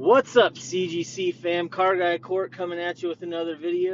What's up, CGC fam? Car Guy Court coming at you with another video.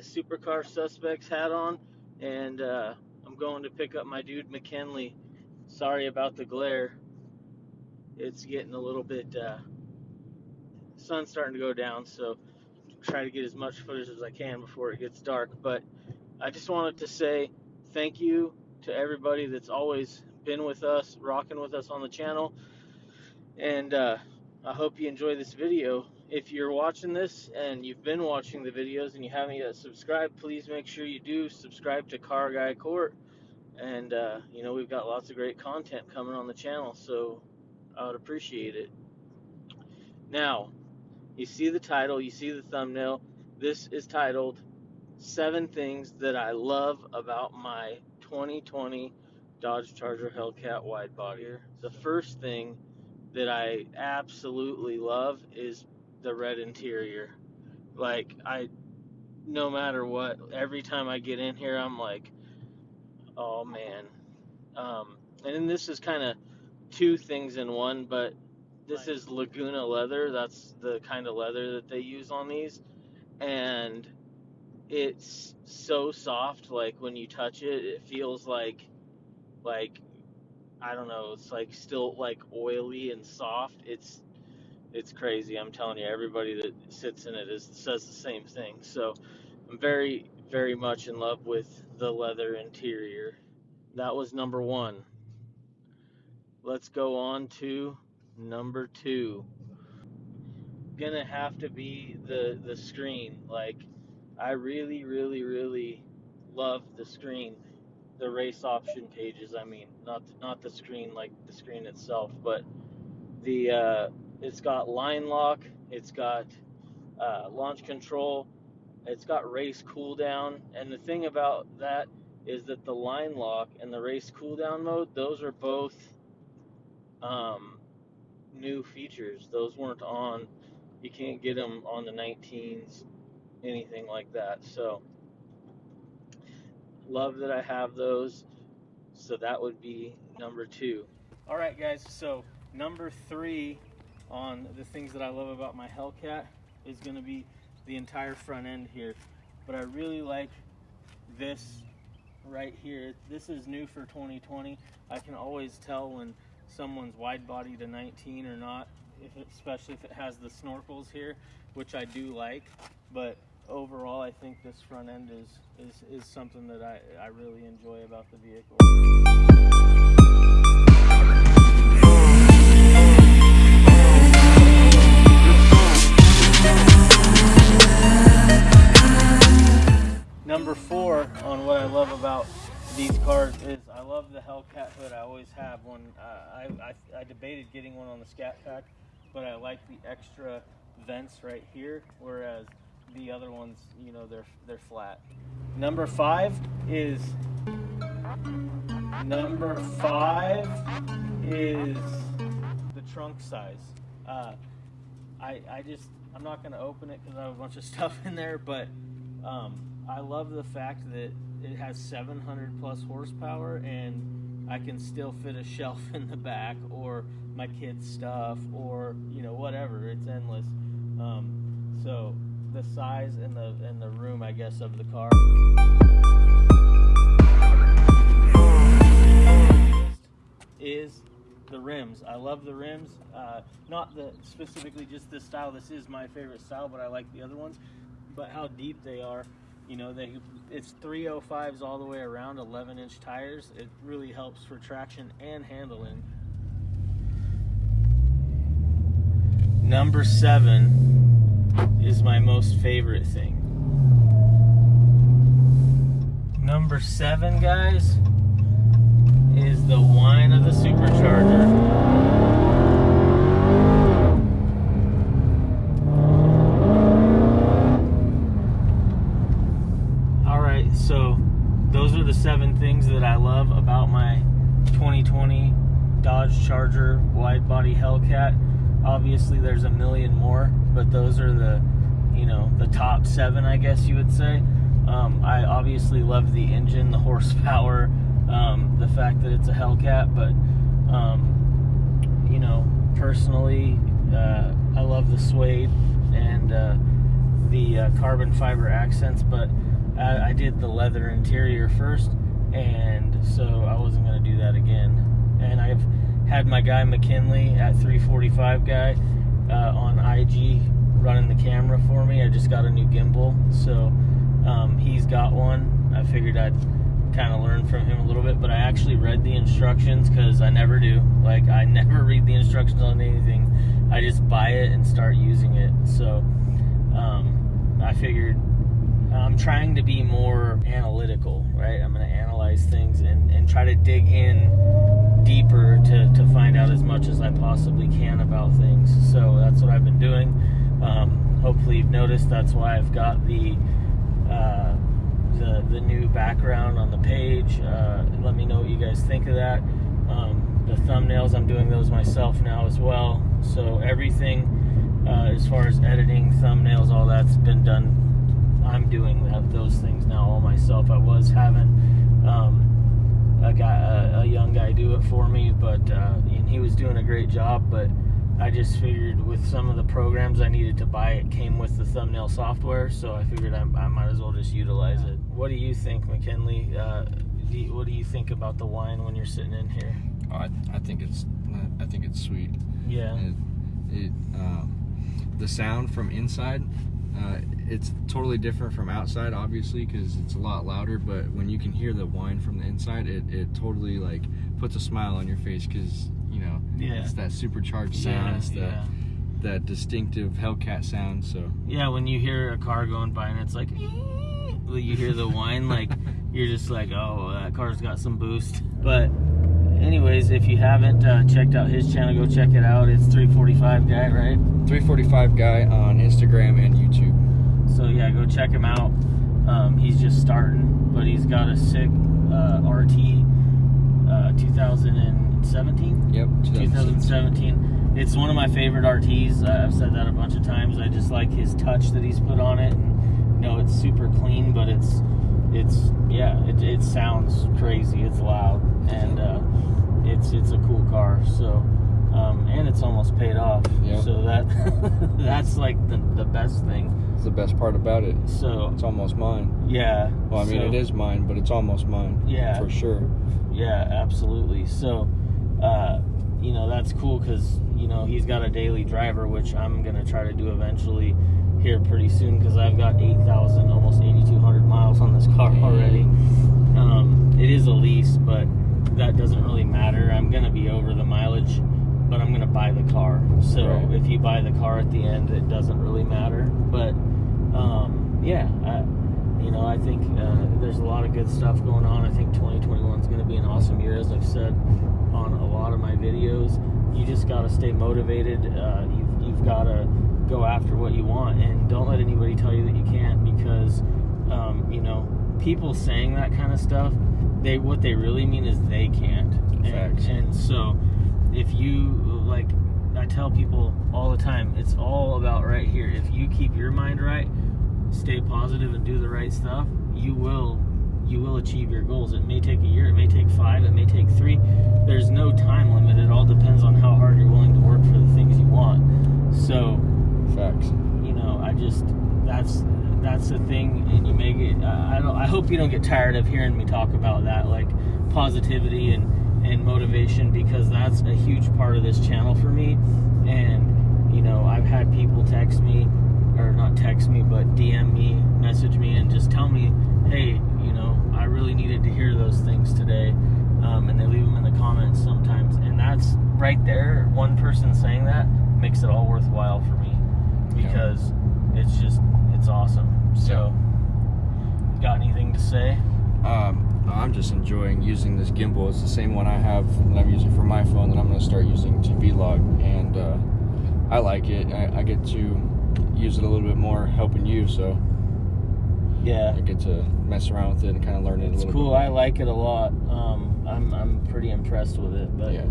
Supercar suspects hat on, and uh, I'm going to pick up my dude McKinley. Sorry about the glare. It's getting a little bit. Uh, sun's starting to go down, so try to get as much footage as I can before it gets dark. But I just wanted to say thank you to everybody that's always been with us, rocking with us on the channel, and uh, I hope you enjoy this video. If you're watching this and you've been watching the videos and you haven't yet subscribed, please make sure you do subscribe to Car Guy Court. And uh, you know we've got lots of great content coming on the channel, so I would appreciate it. Now, you see the title, you see the thumbnail. This is titled Seven Things That I Love About My 2020 Dodge Charger Hellcat Wide Body. The first thing that I absolutely love is the red interior. Like, I, no matter what, every time I get in here, I'm like, oh man. Um, and then this is kind of two things in one, but this is Laguna leather. That's the kind of leather that they use on these. And it's so soft like when you touch it, it feels like like I don't know, it's like still like oily and soft. It's it's crazy. I'm telling you, everybody that sits in it is says the same thing. So, I'm very very much in love with the leather interior. That was number 1. Let's go on to number 2. gonna have to be the the screen. Like I really, really, really love the screen, the race option pages. I mean, not not the screen like the screen itself, but the uh, it's got line lock, it's got uh, launch control, it's got race cooldown, and the thing about that is that the line lock and the race cooldown mode, those are both um, new features. Those weren't on. You can't get them on the 19s, anything like that. So love that I have those. So that would be number two. All right, guys. So number three on the things that I love about my Hellcat is going to be the entire front end here. But I really like this right here. This is new for 2020. I can always tell when someone's wide body to 19 or not, if it, especially if it has the snorkels here, which I do like. But overall, I think this front end is is, is something that I, I really enjoy about the vehicle. What I love about these cars is I love the Hellcat hood. I always have one. Uh, I, I, I debated getting one on the Scat Pack, but I like the extra vents right here, whereas the other ones, you know, they're they're flat. Number five is number five is the trunk size. Uh, I I just I'm not gonna open it because I have a bunch of stuff in there, but um, I love the fact that it has 700 plus horsepower and I can still fit a shelf in the back or my kids' stuff or you know whatever. It's endless. Um, so the size and the and the room, I guess, of the car. Is the rims. I love the rims. Uh, not the specifically just this style. This is my favorite style, but I like the other ones. but how deep they are. You know, they it's 305s all the way around, 11 inch tires. It really helps for traction and handling. Number seven is my most favorite thing. Number seven, guys, is the whine of the supercharger. All right, so those are the seven things that I love about my 2020 Dodge Charger wide body Hellcat. Obviously, there's a million more, but those are the, you know, the top seven, I guess you would say. Um, I obviously love the engine, the horsepower, um, the fact that it's a Hellcat, but, um, you know, personally, uh, I love the suede and uh, the uh, carbon fiber accents, but I, I did the leather interior first, and so I wasn't going to do that again. And I've had my guy McKinley at 345 guy uh, on IG running the camera for me. I just got a new gimbal, so um, he's got one. I figured I'd kind of learn from him a little bit, but I actually read the instructions because I never do. Like, I never read the instructions on anything. I just buy it and start using it. So um, I figured I'm trying to be more analytical, right? I'm going to analyze things and, and try to dig in deeper to, to find out as much as I possibly can about things. So that's what I've been doing. Um, hopefully, you've noticed that's why I've got the uh, the, the new background on the page. Uh, let me know what you guys think of that. Um, the thumbnails, I'm doing those myself now as well. So everything uh, as far as editing, thumbnails, all that's been done I'm doing that, those things now all myself. I was having um, a guy, a, a, young guy, do it for me, but uh, and he was doing a great job. But I just figured with some of the programs I needed to buy, it came with the thumbnail software, so I figured I, I might as well just utilize it. What do you think, McKinley? Uh, do you, what do you think about the whine when you're sitting in here? Oh, I, I think it's I think it's sweet. Yeah. It, it um, the sound from inside uh, it's totally different from outside, obviously, because it's a lot louder. But when you can hear the whine from the inside, it, it totally like puts a smile on your face because you know yeah. it's that supercharged sound. Yeah, it's that yeah. that distinctive Hellcat sound. So yeah, when you hear a car going by and it's like, you hear the whine, like you're just like, oh, that car's got some boost. But anyways, if you haven't uh, checked out his channel, go check it out. It's 345 guy, right? 345 guy on Instagram and YouTube. So yeah, go check him out. Um, he's just starting, but he's got a sick uh, RT uh, 2017. Yep, 2017. 2017. It's one of my favorite RTs. I've said that a bunch of times. I just like his touch that he's put on it. And, you know, it's super clean, but it's it's yeah, it, it sounds crazy. It's loud and uh, it's it's a cool car. So. Um, and it's almost paid off. Yep. So that that's like the, the best thing. It's the best part about it. So it's almost mine. Yeah. Well, I mean, so, it is mine, but it's almost mine. Yeah. For sure. Yeah, absolutely. So, uh, you know, that's cool because you know he's got a daily driver, which I'm gonna try to do eventually here pretty soon because I've got 8,000, almost 8,200 miles on this car already. Um, it is a lease, but that doesn't really matter. I'm gonna be over the mileage but I'm gonna buy the car. So right. if you buy the car at the end, it doesn't really matter. But um, yeah, I, you know, I think uh, there's a lot of good stuff going on. I think 2021 is going to be an awesome year, as I've said on a lot of my videos. You just got to stay motivated. Uh, you've you've got to go after what you want, and don't let anybody tell you that you can't, because um, you know people saying that kind of stuff. They what they really mean is they can't. And, and so if you like I tell people all the time, it's all about right here. If you keep your mind right, stay positive and do the right stuff, you will you will achieve your goals. It may take a year, it may take 5, it may take 3. There's no time limit. It all depends on how hard you're willing to work for the things you want. So, facts. You know, I just that's that's the thing and you may get I don't I hope you don't get tired of hearing me talk about that like positivity and and motivation because that's a huge part of this channel for me. And, you know, I've had people text me, or not text me, but DM me, message me, and just tell me, hey, you know, I really needed to hear those things today. Um, and they leave them in the comments sometimes, and that's right there. One person saying that makes it all worthwhile for me Yeah. because it's just it's awesome. So, got anything to say? Um, I'm just enjoying using this gimbal. It's the same one I have that I'm using for my phone that I'm going to start using to vlog, and uh, I like it. I, I get to use it a little bit more helping you, so Yeah, I get to mess around with it and kind of learn it a it's cool. I like it a lot. Um, I'm I'm pretty impressed with it, but. yeah.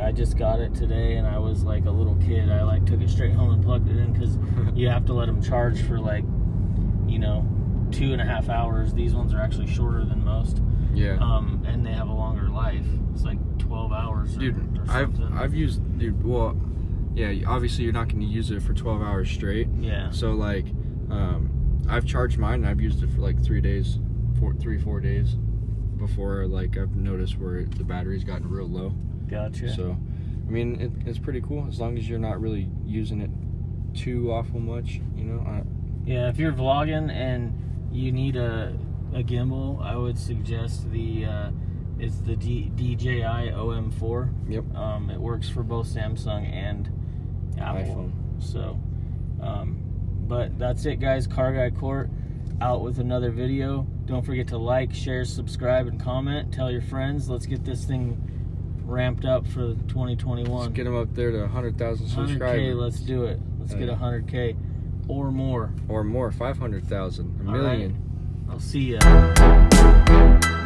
I just got it today, and I was like a little kid. I like took it straight home and plugged it in because you have to let them charge for like, you know, two and a half hours. These ones are actually shorter than most, Yeah. um, and they have a longer life. It's like twelve hours. Or, Dude, or I've. I've used dude. Well, yeah. Obviously, you're not going to use it for 12 hours straight. yeah, So like, um, I've charged mine and I've used it for like three days, four, three, four days before like I've noticed where the battery's gotten real low. gotcha. So, I mean, it, it's pretty cool as long as you're not really using it too awful much. You know, I, Yeah, if you're vlogging and you need a a gimbal, I would suggest the uh, it's the D, DJI OM4. Yep. Um, it works for both Samsung and Apple. iPhone. So, um, but that's it, guys. Car Guy Court out with another video. Don't forget to like, share, subscribe, and comment. Tell your friends. Let's get this thing ramped up for 2021. Let's get them up there to 100,000 subscribers. 100k. Let's do it. Let's get 100k or more. or more, 500,000, a All right. million. I'll see ya.